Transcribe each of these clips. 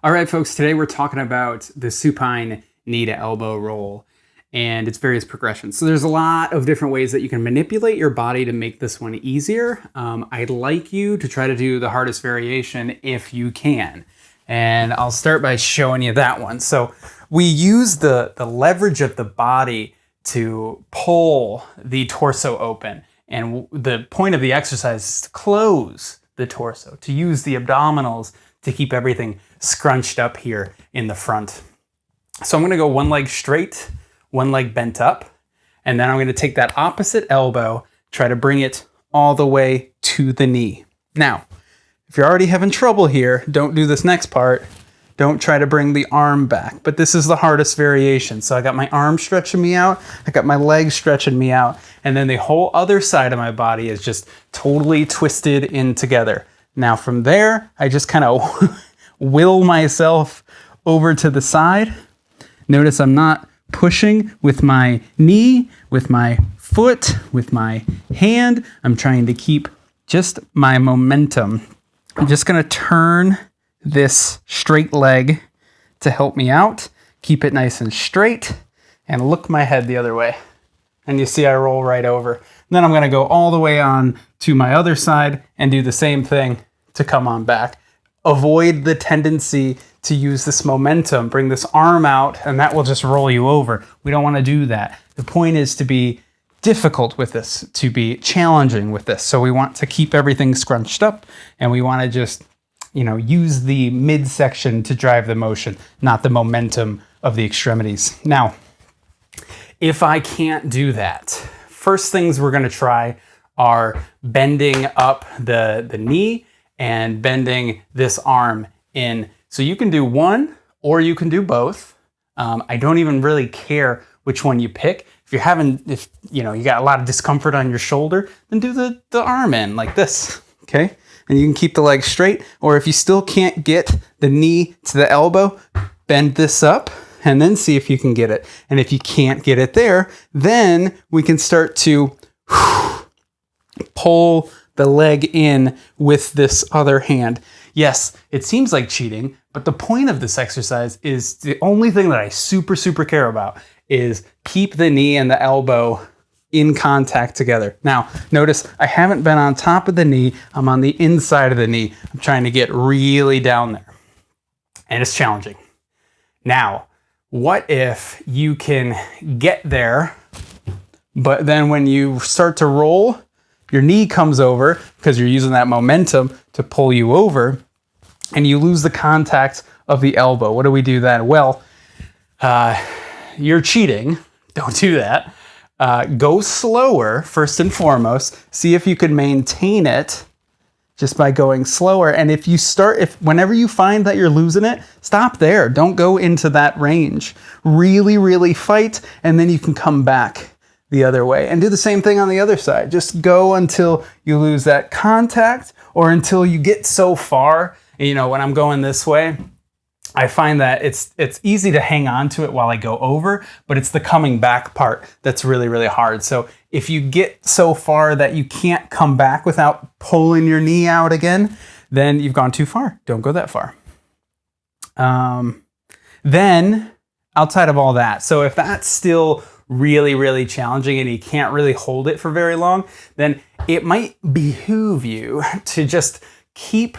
All right, folks, today we're talking about the supine knee to elbow roll and its various progressions. So there's a lot of different ways that you can manipulate your body to make this one easier. Um, I'd like you to try to do the hardest variation if you can. And I'll start by showing you that one. So we use the, the leverage of the body to pull the torso open. And the point of the exercise is to close the torso, to use the abdominals to keep everything scrunched up here in the front. So I'm gonna go one leg straight, one leg bent up, and then I'm gonna take that opposite elbow, try to bring it all the way to the knee. Now, if you're already having trouble here, don't do this next part. Don't try to bring the arm back, but this is the hardest variation. So I got my arm stretching me out, I got my legs stretching me out, and then the whole other side of my body is just totally twisted in together. Now from there, I just kind of will myself over to the side. Notice I'm not pushing with my knee, with my foot, with my hand. I'm trying to keep just my momentum. I'm just gonna turn this straight leg to help me out. Keep it nice and straight and look my head the other way. And you see I roll right over. And then I'm gonna go all the way on to my other side and do the same thing to come on back. Avoid the tendency to use this momentum, bring this arm out, and that will just roll you over. We don't wanna do that. The point is to be difficult with this, to be challenging with this. So we want to keep everything scrunched up and we wanna just you know, use the midsection to drive the motion, not the momentum of the extremities. Now, if I can't do that, first things we're gonna try are bending up the, the knee and bending this arm in. So you can do one or you can do both. Um, I don't even really care which one you pick. If you're having, if you know, you got a lot of discomfort on your shoulder, then do the, the arm in like this, okay? And you can keep the leg straight, or if you still can't get the knee to the elbow, bend this up and then see if you can get it. And if you can't get it there, then we can start to pull the leg in with this other hand. Yes, it seems like cheating, but the point of this exercise is the only thing that I super, super care about is keep the knee and the elbow in contact together. Now, notice I haven't been on top of the knee. I'm on the inside of the knee. I'm trying to get really down there. And it's challenging. Now, what if you can get there, but then when you start to roll, your knee comes over because you're using that momentum to pull you over and you lose the contact of the elbow. What do we do then? Well, uh, you're cheating. Don't do that. Uh, go slower first and foremost. See if you can maintain it just by going slower. And if you start, if whenever you find that you're losing it, stop there. Don't go into that range. Really, really fight, and then you can come back the other way and do the same thing on the other side. Just go until you lose that contact or until you get so far. You know, when I'm going this way, I find that it's it's easy to hang on to it while I go over, but it's the coming back part that's really, really hard. So if you get so far that you can't come back without pulling your knee out again, then you've gone too far. Don't go that far. Um, then outside of all that, so if that's still really, really challenging and you can't really hold it for very long, then it might behoove you to just keep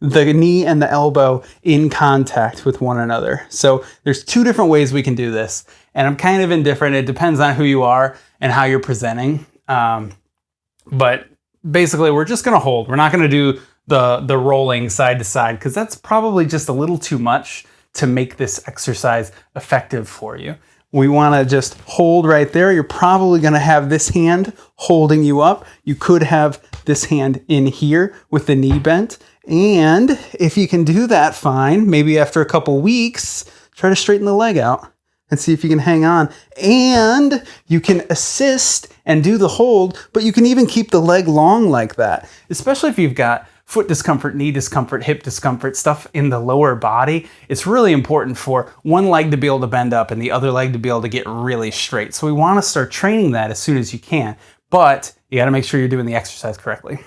the knee and the elbow in contact with one another. So there's two different ways we can do this. And I'm kind of indifferent. It depends on who you are and how you're presenting. Um, but basically we're just gonna hold. We're not gonna do the, the rolling side to side because that's probably just a little too much to make this exercise effective for you. We wanna just hold right there. You're probably gonna have this hand holding you up. You could have this hand in here with the knee bent. And if you can do that fine, maybe after a couple weeks, try to straighten the leg out and see if you can hang on. And you can assist and do the hold, but you can even keep the leg long like that, especially if you've got foot discomfort, knee discomfort, hip discomfort, stuff in the lower body. It's really important for one leg to be able to bend up and the other leg to be able to get really straight. So we want to start training that as soon as you can, but you got to make sure you're doing the exercise correctly.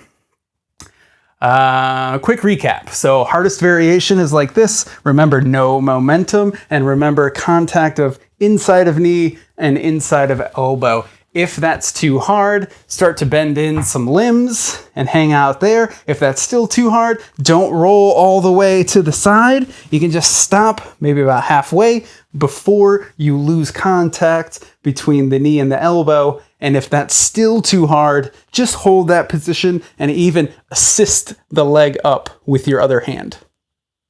Uh, quick recap. So hardest variation is like this. Remember no momentum and remember contact of inside of knee and inside of elbow. If that's too hard, start to bend in some limbs and hang out there. If that's still too hard, don't roll all the way to the side. You can just stop maybe about halfway before you lose contact between the knee and the elbow. And if that's still too hard, just hold that position and even assist the leg up with your other hand.